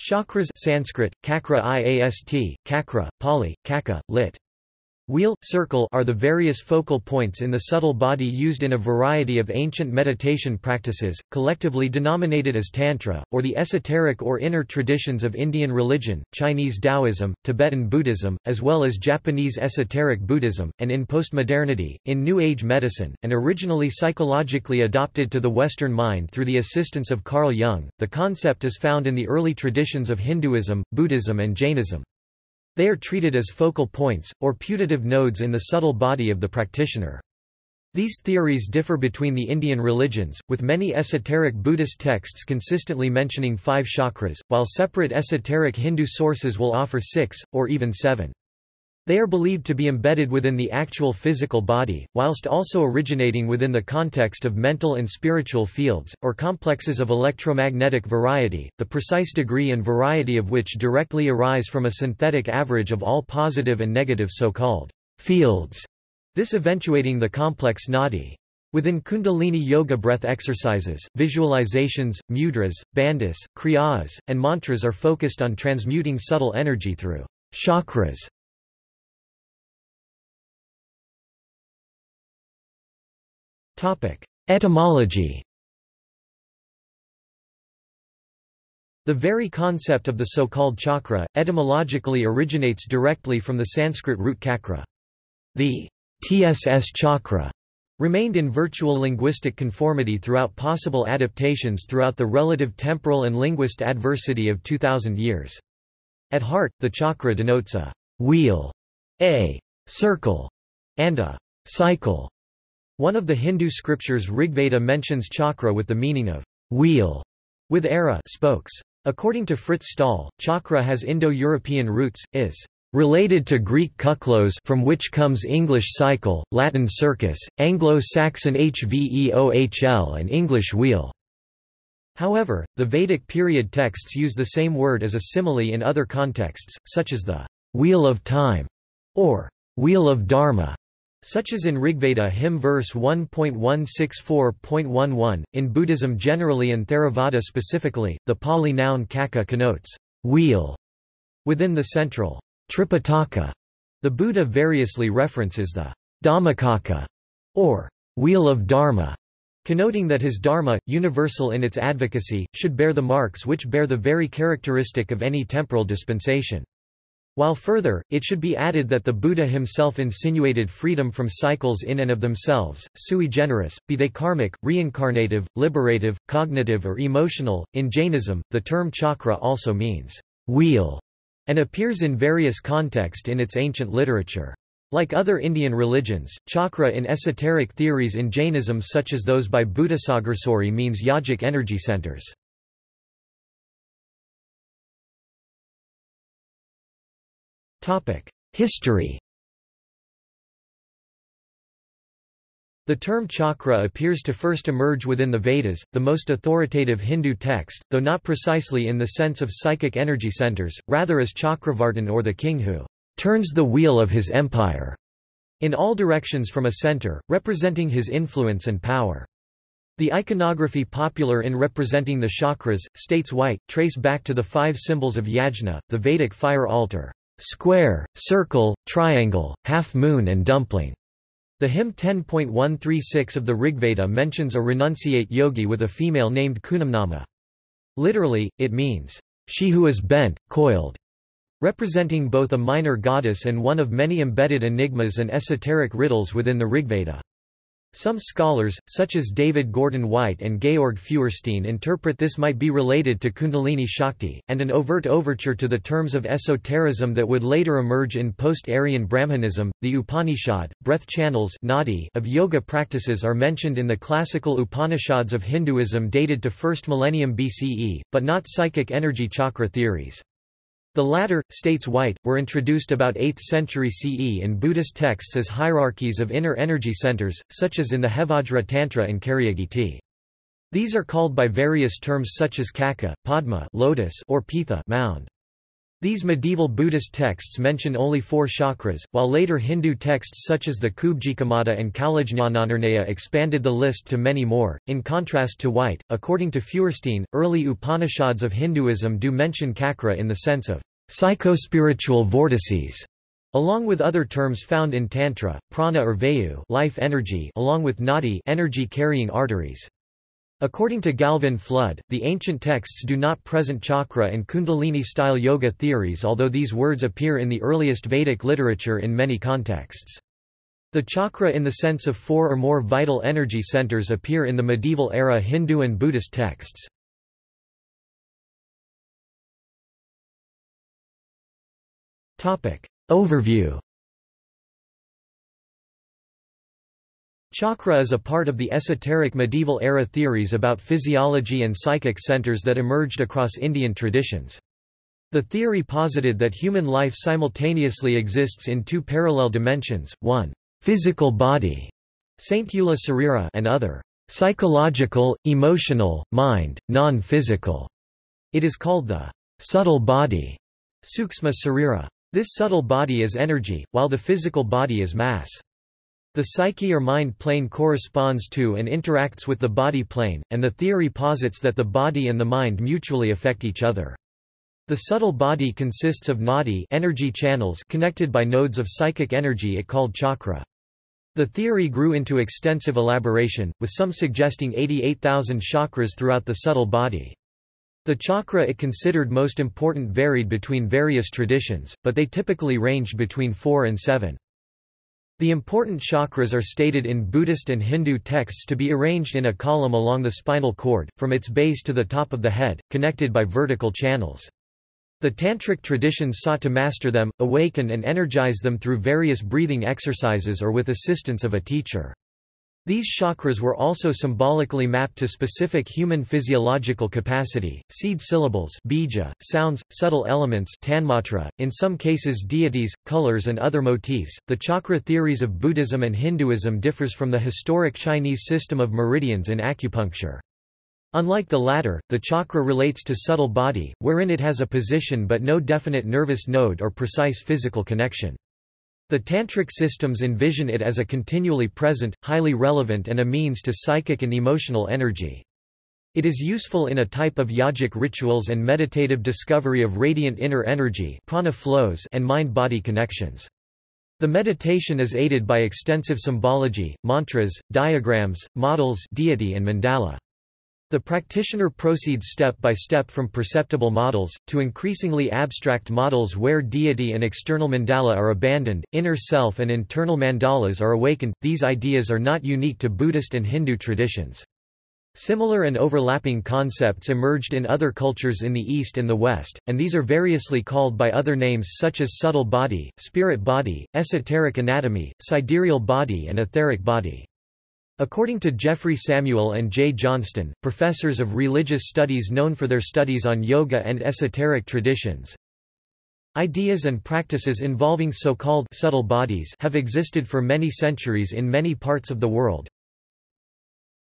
Chakras Sanskrit, kakra iast, kakra, Pali, kaka, lit. Wheel, circle are the various focal points in the subtle body used in a variety of ancient meditation practices, collectively denominated as Tantra, or the esoteric or inner traditions of Indian religion, Chinese Taoism, Tibetan Buddhism, as well as Japanese esoteric Buddhism, and in postmodernity, in New Age medicine, and originally psychologically adopted to the Western mind through the assistance of Carl Jung. The concept is found in the early traditions of Hinduism, Buddhism, and Jainism. They are treated as focal points, or putative nodes in the subtle body of the practitioner. These theories differ between the Indian religions, with many esoteric Buddhist texts consistently mentioning five chakras, while separate esoteric Hindu sources will offer six, or even seven. They are believed to be embedded within the actual physical body, whilst also originating within the context of mental and spiritual fields, or complexes of electromagnetic variety, the precise degree and variety of which directly arise from a synthetic average of all positive and negative so-called fields, this eventuating the complex nadi. Within Kundalini Yoga breath exercises, visualizations, mudras, bandhas, kriyas, and mantras are focused on transmuting subtle energy through chakras. Etymology The very concept of the so-called chakra, etymologically originates directly from the Sanskrit root kakra. The TSS chakra remained in virtual linguistic conformity throughout possible adaptations throughout the relative temporal and linguist adversity of 2000 years. At heart, the chakra denotes a wheel, a circle, and a cycle. One of the Hindu scriptures Rigveda mentions chakra with the meaning of wheel, with era spokes. According to Frits Staal, chakra has Indo-European roots, is related to Greek kuklos from which comes English cycle, Latin circus, Anglo-Saxon hveohl and English wheel. However, the Vedic period texts use the same word as a simile in other contexts, such as the wheel of time or wheel of dharma such as in Rigveda hymn verse 1.164.11. In Buddhism generally and Theravada specifically, the Pali noun kaka connotes wheel. Within the central Tripitaka, the Buddha variously references the Dhammacakka, or wheel of Dharma, connoting that his dharma, universal in its advocacy, should bear the marks which bear the very characteristic of any temporal dispensation. While further, it should be added that the Buddha himself insinuated freedom from cycles in and of themselves, sui generis, be they karmic, reincarnative, liberative, cognitive or emotional. In Jainism, the term chakra also means wheel and appears in various contexts in its ancient literature. Like other Indian religions, chakra in esoteric theories in Jainism such as those by Buddhasagarsuri means yogic energy centers. History. The term chakra appears to first emerge within the Vedas, the most authoritative Hindu text, though not precisely in the sense of psychic energy centers, rather as Chakravartin or the king who turns the wheel of his empire in all directions from a center, representing his influence and power. The iconography popular in representing the chakras, states White, trace back to the five symbols of yajna, the Vedic fire altar square, circle, triangle, half moon and dumpling. The hymn 10.136 of the Rigveda mentions a renunciate yogi with a female named Kunamnama. Literally, it means, she who is bent, coiled, representing both a minor goddess and one of many embedded enigmas and esoteric riddles within the Rigveda. Some scholars, such as David Gordon White and Georg Feuerstein interpret this might be related to Kundalini Shakti, and an overt overture to the terms of esotericism that would later emerge in post-Aryan Brahmanism. The Upanishad, breath channels of yoga practices are mentioned in the classical Upanishads of Hinduism dated to 1st millennium BCE, but not psychic energy chakra theories. The latter, states White, were introduced about 8th century CE in Buddhist texts as hierarchies of inner energy centers, such as in the Hevajra Tantra and Karyagiti. These are called by various terms such as kaka, padma lotus or pitha mound. These medieval Buddhist texts mention only four chakras, while later Hindu texts such as the Kubjikamata and Kaulajñananirnaya expanded the list to many more. In contrast to White, according to Feuerstein, early Upanishads of Hinduism do mention chakra in the sense of psychospiritual vortices, along with other terms found in Tantra, prana or vayu life energy along with nadi energy carrying arteries. According to Gavin Flood, the ancient texts do not present chakra and kundalini-style yoga theories although these words appear in the earliest Vedic literature in many contexts. The chakra in the sense of four or more vital energy centers appear in the medieval era Hindu and Buddhist texts. Overview Chakra is a part of the esoteric medieval era theories about physiology and psychic centers that emerged across Indian traditions. The theory posited that human life simultaneously exists in two parallel dimensions, one, physical body, Saintula Sarira and other, psychological, emotional, mind, non-physical. It is called the subtle body, Sukshma Sarira. This subtle body is energy, while the physical body is mass. The psyche or mind plane corresponds to and interacts with the body plane, and the theory posits that the body and the mind mutually affect each other. The subtle body consists of nadi energy channels connected by nodes of psychic energy it called chakra. The theory grew into extensive elaboration, with some suggesting 88,000 chakras throughout the subtle body. The chakra it considered most important varied between various traditions, but they typically ranged between 4 and 7. The important chakras are stated in Buddhist and Hindu texts to be arranged in a column along the spinal cord, from its base to the top of the head, connected by vertical channels. The Tantric traditions sought to master them, awaken and energize them through various breathing exercises or with assistance of a teacher. These chakras were also symbolically mapped to specific human physiological capacity, seed syllables bija, sounds, subtle elements tanmatra, in some cases deities, colors and other motifs. The chakra theories of Buddhism and Hinduism differs from the historic Chinese system of meridians in acupuncture. Unlike the latter, the chakra relates to subtle body, wherein it has a position but no definite nervous node or precise physical connection. The Tantric systems envision it as a continually present, highly relevant and a means to psychic and emotional energy. It is useful in a type of yogic rituals and meditative discovery of radiant inner energy prana flows and mind-body connections. The meditation is aided by extensive symbology, mantras, diagrams, models deity and mandala. The practitioner proceeds step by step from perceptible models, to increasingly abstract models where deity and external mandala are abandoned, inner self and internal mandalas are awakened. These ideas are not unique to Buddhist and Hindu traditions. Similar and overlapping concepts emerged in other cultures in the East and the West, and these are variously called by other names such as subtle body, spirit body, esoteric anatomy, sidereal body and etheric body. According to Jeffrey Samuel and Jay Johnston, professors of religious studies known for their studies on yoga and esoteric traditions, Ideas and practices involving so-called subtle bodies have existed for many centuries in many parts of the world.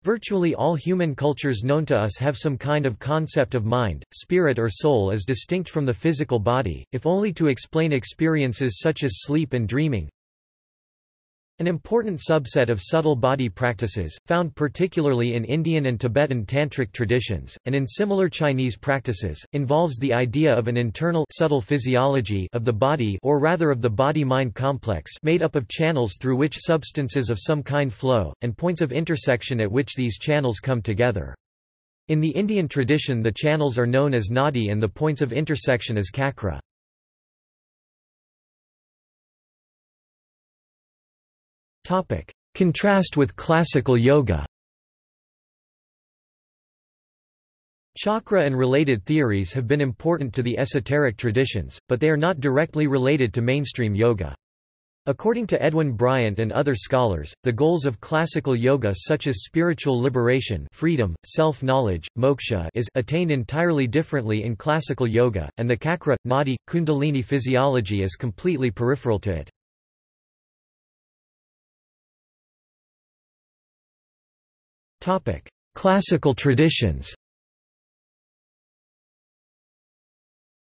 Virtually all human cultures known to us have some kind of concept of mind, spirit or soul as distinct from the physical body, if only to explain experiences such as sleep and dreaming. An important subset of subtle body practices, found particularly in Indian and Tibetan tantric traditions, and in similar Chinese practices, involves the idea of an internal subtle physiology of the body or rather of the body-mind complex made up of channels through which substances of some kind flow, and points of intersection at which these channels come together. In the Indian tradition the channels are known as nadi and the points of intersection as chakra. Contrast with classical yoga Chakra and related theories have been important to the esoteric traditions, but they are not directly related to mainstream yoga. According to Edwin Bryant and other scholars, the goals of classical yoga such as spiritual liberation freedom, self-knowledge, moksha is attained entirely differently in classical yoga, and the chakra, nadi, kundalini physiology is completely peripheral to it. Classical traditions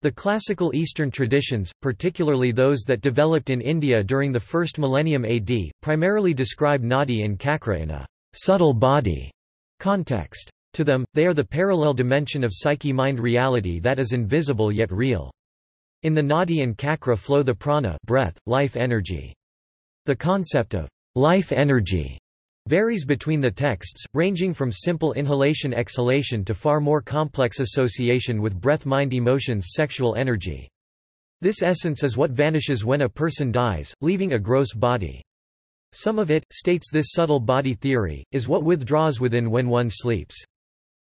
The classical Eastern traditions, particularly those that developed in India during the first millennium AD, primarily describe Nadi and Cakra in a subtle body context. To them, they are the parallel dimension of psyche-mind reality that is invisible yet real. In the Nadi and Cakra flow the prana breath, life energy. The concept of life energy varies between the texts, ranging from simple inhalation-exhalation to far more complex association with breath-mind emotions sexual energy. This essence is what vanishes when a person dies, leaving a gross body. Some of it, states this subtle body theory, is what withdraws within when one sleeps.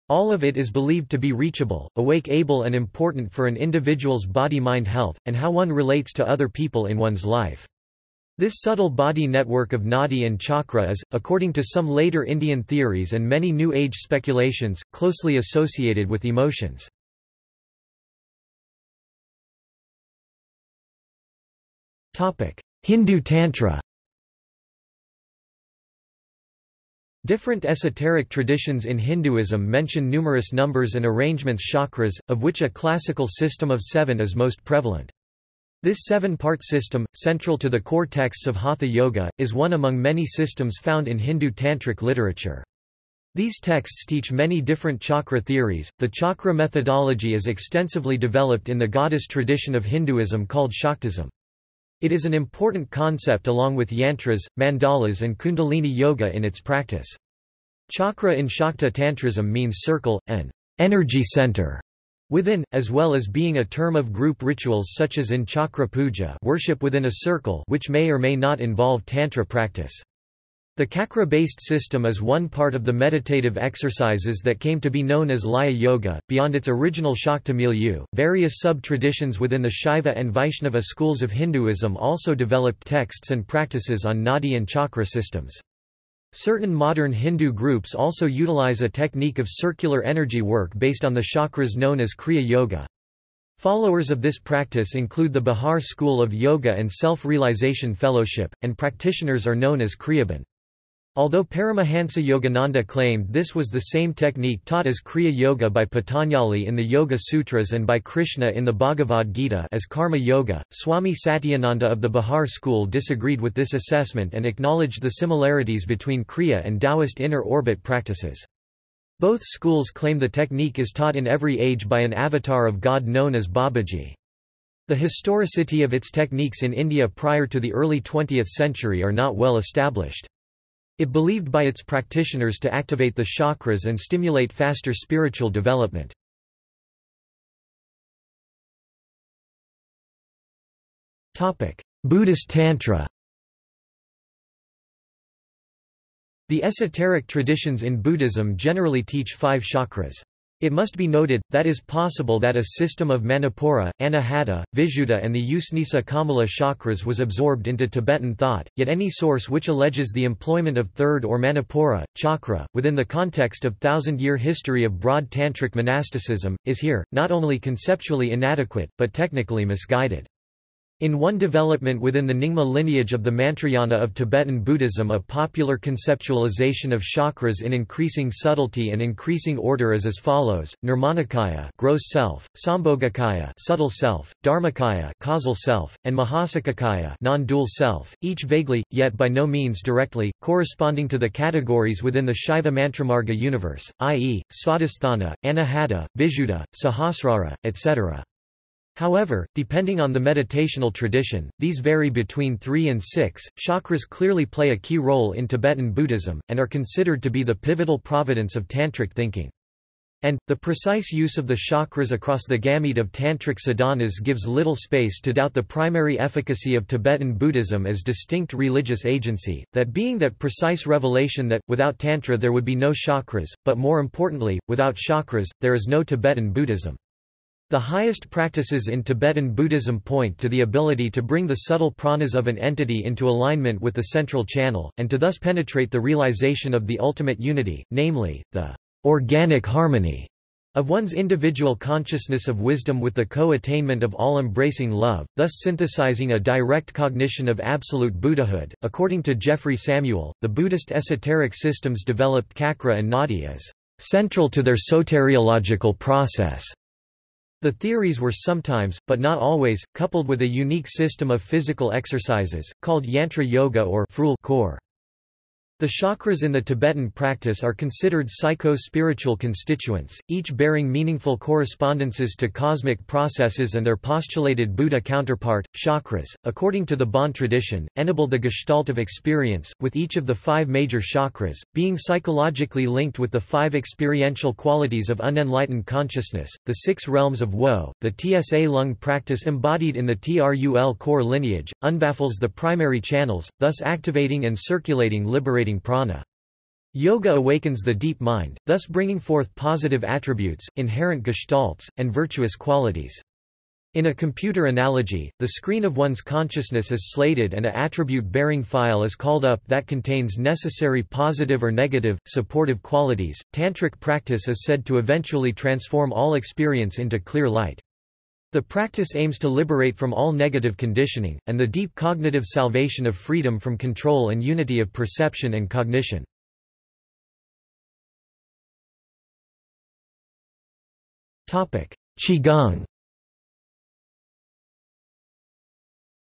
All of it is believed to be reachable, awake able and important for an individual's body-mind health, and how one relates to other people in one's life. This subtle body network of nadi and chakra is, according to some later Indian theories and many New Age speculations, closely associated with emotions. Hindu Tantra Different esoteric traditions in Hinduism mention numerous numbers and arrangements chakras, of which a classical system of seven is most prevalent. This seven-part system, central to the core texts of Hatha Yoga, is one among many systems found in Hindu tantric literature. These texts teach many different chakra theories. The chakra methodology is extensively developed in the goddess tradition of Hinduism called Shaktism. It is an important concept along with yantras, mandalas and kundalini yoga in its practice. Chakra in Shakta Tantrism means circle, an energy center, Within, as well as being a term of group rituals such as in chakra puja worship within a circle which may or may not involve tantra practice. The chakra-based system is one part of the meditative exercises that came to be known as Laya Yoga. Beyond its original Shakta milieu, various sub-traditions within the Shaiva and Vaishnava schools of Hinduism also developed texts and practices on nadi and chakra systems. Certain modern Hindu groups also utilize a technique of circular energy work based on the chakras known as Kriya Yoga. Followers of this practice include the Bihar School of Yoga and Self-Realization Fellowship, and practitioners are known as Kriyaban. Although Paramahansa Yogananda claimed this was the same technique taught as Kriya Yoga by Patanjali in the Yoga Sutras and by Krishna in the Bhagavad Gita as Karma Yoga, Swami Satyananda of the Bihar school disagreed with this assessment and acknowledged the similarities between Kriya and Taoist inner orbit practices. Both schools claim the technique is taught in every age by an avatar of God known as Babaji. The historicity of its techniques in India prior to the early 20th century are not well established. It believed by its practitioners to activate the chakras and stimulate faster spiritual development. Buddhist Tantra The esoteric traditions in Buddhism generally teach five chakras. It must be noted, that is possible that a system of Manipura, Anahata, Vishuddha and the Usnisa Kamala chakras was absorbed into Tibetan thought, yet any source which alleges the employment of third or Manipura, chakra, within the context of thousand-year history of broad tantric monasticism, is here, not only conceptually inadequate, but technically misguided. In one development within the Nyingma lineage of the Mantrayana of Tibetan Buddhism a popular conceptualization of chakras in increasing subtlety and increasing order is as follows, Nirmanakaya gross self, Sambhogakaya subtle self, Dharmakaya causal self, and Mahasakakaya non-dual self, each vaguely, yet by no means directly, corresponding to the categories within the Shaiva Mantramarga universe, i.e., Svadhisthana, Anahata, Vishuddha, Sahasrara, etc. However, depending on the meditational tradition, these vary between 3 and 6. Chakras clearly play a key role in Tibetan Buddhism, and are considered to be the pivotal providence of Tantric thinking. And, the precise use of the chakras across the gamut of Tantric sadhanas gives little space to doubt the primary efficacy of Tibetan Buddhism as distinct religious agency, that being that precise revelation that, without Tantra there would be no chakras, but more importantly, without chakras, there is no Tibetan Buddhism. The highest practices in Tibetan Buddhism point to the ability to bring the subtle pranas of an entity into alignment with the central channel, and to thus penetrate the realization of the ultimate unity, namely, the organic harmony of one's individual consciousness of wisdom with the co-attainment of all-embracing love, thus synthesizing a direct cognition of absolute Buddhahood. According to Jeffrey Samuel, the Buddhist esoteric systems developed Cakra and Nadi as central to their soteriological process. The theories were sometimes, but not always, coupled with a unique system of physical exercises, called yantra yoga or khor. The chakras in the Tibetan practice are considered psycho-spiritual constituents, each bearing meaningful correspondences to cosmic processes and their postulated Buddha counterpart, chakras. According to the Bon tradition, enable the gestalt of experience, with each of the five major chakras, being psychologically linked with the five experiential qualities of unenlightened consciousness, the six realms of woe. The TSA lung practice embodied in the Trul khor lineage, unbaffles the primary channels, thus activating and circulating liberating prana. Yoga awakens the deep mind, thus bringing forth positive attributes, inherent gestalts, and virtuous qualities. In a computer analogy, the screen of one's consciousness is slated and a attribute-bearing file is called up that contains necessary positive or negative, supportive qualities. Tantric practice is said to eventually transform all experience into clear light. The practice aims to liberate from all negative conditioning, and the deep cognitive salvation of freedom from control and unity of perception and cognition. Qigong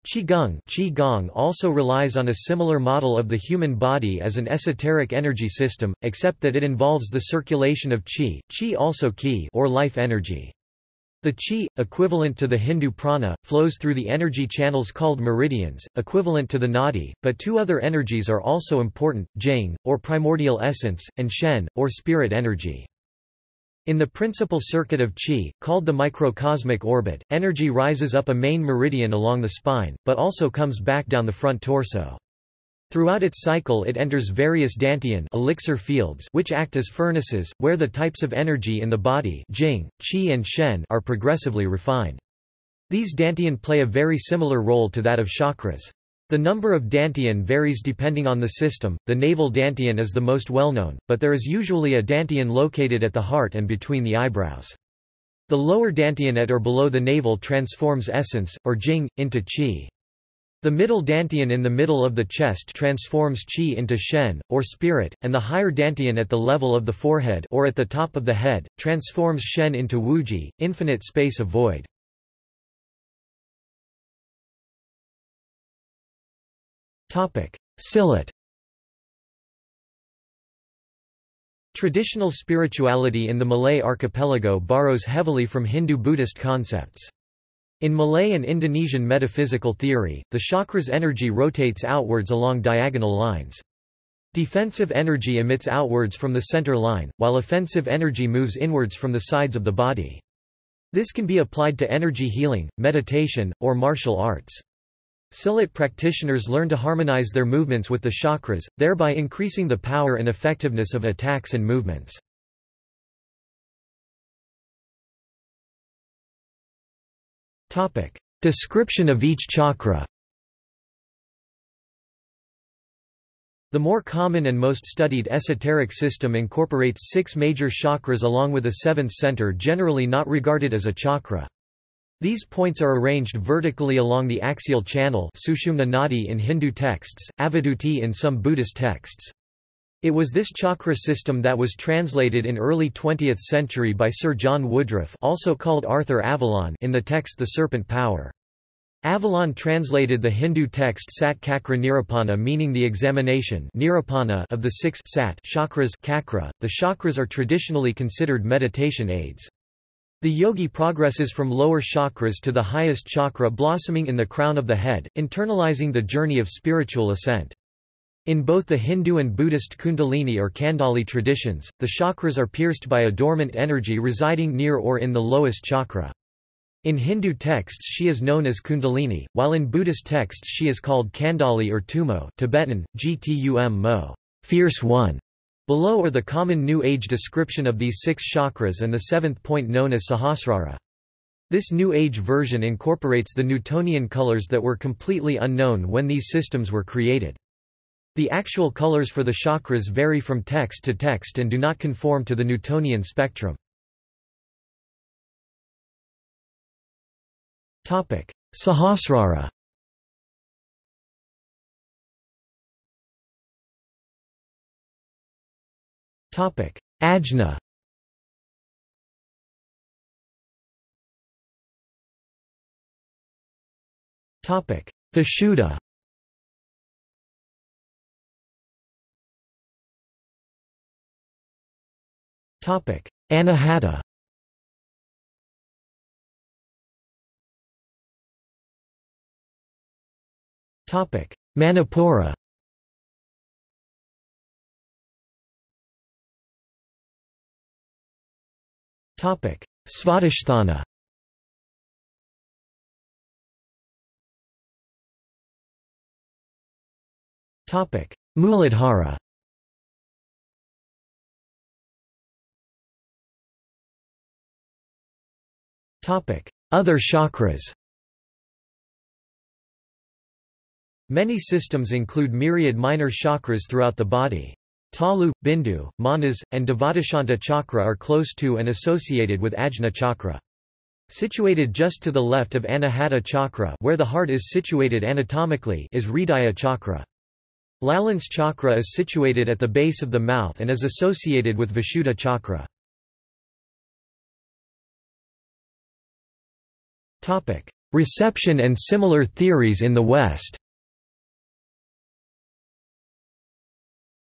Qigong, Qigong also relies on a similar model of the human body as an esoteric energy system, except that it involves the circulation of qi, qi also qi or life energy. The qi, equivalent to the Hindu prana, flows through the energy channels called meridians, equivalent to the nadi, but two other energies are also important, jing, or primordial essence, and shen, or spirit energy. In the principal circuit of qi, called the microcosmic orbit, energy rises up a main meridian along the spine, but also comes back down the front torso. Throughout its cycle it enters various dantian elixir fields which act as furnaces, where the types of energy in the body jing, qi and shen are progressively refined. These dantian play a very similar role to that of chakras. The number of dantian varies depending on the system, the navel dantian is the most well-known, but there is usually a dantian located at the heart and between the eyebrows. The lower dantian at or below the navel transforms essence, or jing, into qi. The middle dantian in the middle of the chest transforms qi into shen, or spirit, and the higher dantian at the level of the forehead or at the top of the head, transforms shen into wuji, infinite space of void. Silat Traditional spirituality in the Malay archipelago borrows heavily from Hindu-Buddhist concepts. In Malay and Indonesian metaphysical theory, the chakra's energy rotates outwards along diagonal lines. Defensive energy emits outwards from the center line, while offensive energy moves inwards from the sides of the body. This can be applied to energy healing, meditation, or martial arts. Silat practitioners learn to harmonize their movements with the chakras, thereby increasing the power and effectiveness of attacks and movements. Description of each chakra The more common and most studied esoteric system incorporates six major chakras along with a seventh center generally not regarded as a chakra. These points are arranged vertically along the axial channel Sushumna Nadi in Hindu texts, Avadhuti in some Buddhist texts. It was this chakra system that was translated in early 20th century by Sir John Woodroffe also called Arthur Avalon in the text The Serpent Power. Avalon translated the Hindu text Sat Kakra meaning the examination nirupana of the six sat chakras kakra. .The chakras are traditionally considered meditation aids. The yogi progresses from lower chakras to the highest chakra blossoming in the crown of the head, internalizing the journey of spiritual ascent. In both the Hindu and Buddhist kundalini or kandali traditions, the chakras are pierced by a dormant energy residing near or in the lowest chakra. In Hindu texts she is known as kundalini, while in Buddhist texts she is called kandali or tumo Tibetan, gtum mo fierce one". Below are the common New Age description of these six chakras and the seventh point known as Sahasrara. This New Age version incorporates the Newtonian colors that were completely unknown when these systems were created. The actual colors for the chakras vary from text to text and do not conform to the Newtonian spectrum. Sahasrara Topic: Ajna. Topic: Vishuddha. Anahata. Manipura. Topic: Svadhisthana. Topic: Muladhara. Other chakras. Many systems include myriad minor chakras throughout the body. Talu, Bindu, Manas, and Devadashanta chakra are close to and associated with Ajna chakra. Situated just to the left of Anahata chakra where the heart is situated anatomically is Hridaya chakra. Lalana chakra is situated at the base of the mouth and is associated with Vishuddha chakra. Reception and similar theories in the West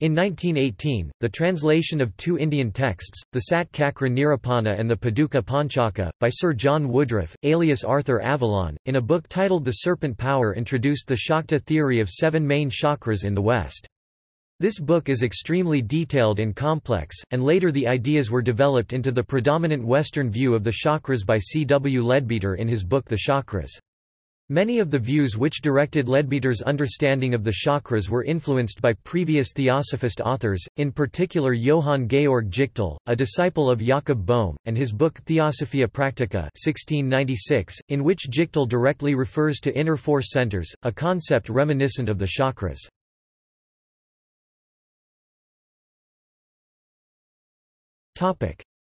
In 1918, the translation of two Indian texts, the Sat Chakra Nirupana and the Paduka Panchaka, by Sir John Woodroffe, alias Arthur Avalon, in a book titled The Serpent Power introduced the Shakta theory of seven main chakras in the West. This book is extremely detailed and complex, and later the ideas were developed into the predominant Western view of the chakras by C. W. Leadbeater in his book The Chakras. Many of the views which directed Leadbeater's understanding of the chakras were influenced by previous theosophist authors, in particular Johann Georg Gichtel, a disciple of Jakob Boehme, and his book Theosophia Practica 1696, in which Gichtel directly refers to inner force centers, a concept reminiscent of the chakras.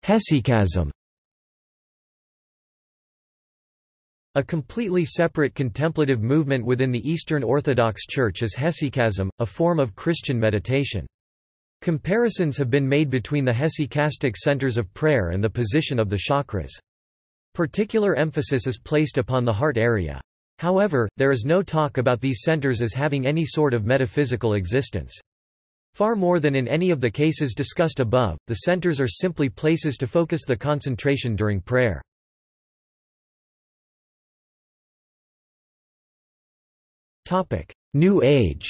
Hesychasm A completely separate contemplative movement within the Eastern Orthodox Church is hesychasm, a form of Christian meditation. Comparisons have been made between the hesychastic centers of prayer and the position of the chakras. Particular emphasis is placed upon the heart area. However, there is no talk about these centers as having any sort of metaphysical existence. Far more than in any of the cases discussed above, the centers are simply places to focus the concentration during prayer. New Age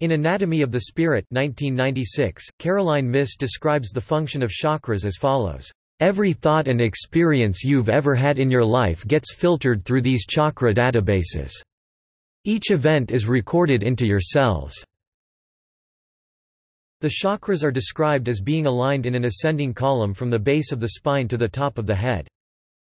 In Anatomy of the Spirit 1996, Caroline Myss describes the function of chakras as follows. Every thought and experience you've ever had in your life gets filtered through these chakra databases. Each event is recorded into your cells. The chakras are described as being aligned in an ascending column from the base of the spine to the top of the head.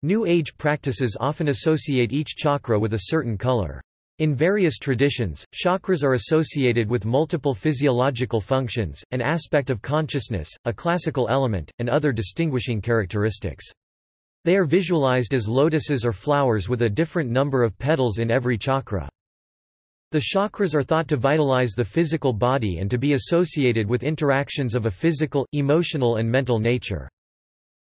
New Age practices often associate each chakra with a certain color. In various traditions, chakras are associated with multiple physiological functions, an aspect of consciousness, a classical element, and other distinguishing characteristics. They are visualized as lotuses or flowers with a different number of petals in every chakra. The chakras are thought to vitalize the physical body and to be associated with interactions of a physical, emotional and mental nature.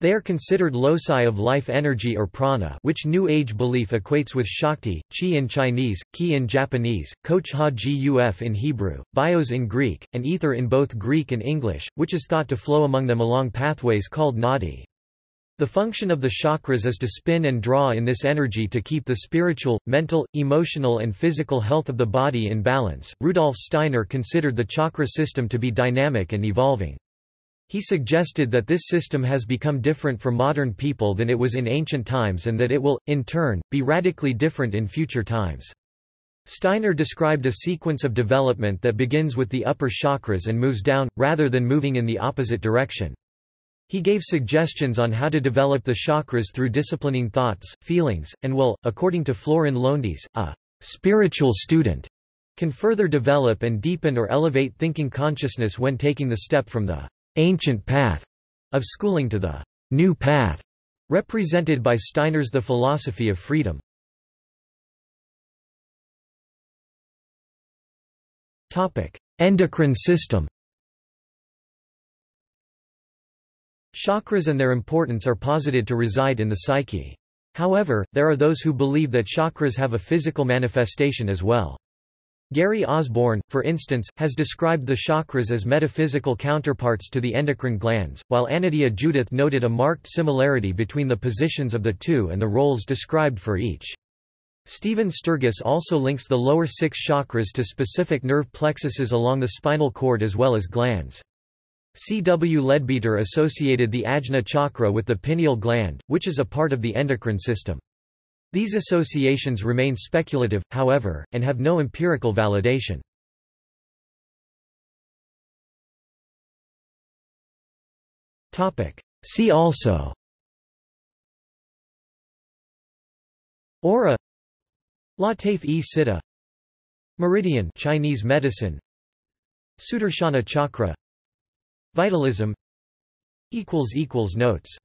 They are considered loci of life energy or prana which New Age belief equates with Shakti, Chi in Chinese, Ki in Japanese, Koch Ha Guf in Hebrew, Bios in Greek, and Ether in both Greek and English, which is thought to flow among them along pathways called nadi. The function of the chakras is to spin and draw in this energy to keep the spiritual, mental, emotional and physical health of the body in balance. Rudolf Steiner considered the chakra system to be dynamic and evolving. He suggested that this system has become different for modern people than it was in ancient times and that it will, in turn, be radically different in future times. Steiner described a sequence of development that begins with the upper chakras and moves down, rather than moving in the opposite direction. He gave suggestions on how to develop the chakras through disciplining thoughts, feelings, and will, according to Florin Lowndes, a spiritual student can further develop and deepen or elevate thinking consciousness when taking the step from the ancient path of schooling to the new path, represented by Steiner's The Philosophy of Freedom. Endocrine system Chakras and their importance are posited to reside in the psyche. However, there are those who believe that chakras have a physical manifestation as well. Gary Osborne, for instance, has described the chakras as metaphysical counterparts to the endocrine glands, while Anodea Judith noted a marked similarity between the positions of the two and the roles described for each. Stephen Sturgess also links the lower six chakras to specific nerve plexuses along the spinal cord as well as glands. C. W. Leadbeater associated the ajna chakra with the pineal gland, which is a part of the endocrine system. These associations remain speculative, however, and have no empirical validation. See also Aura Lataf-e-Siddha Meridian Chinese medicine Sudarshana chakra Vitalism Notes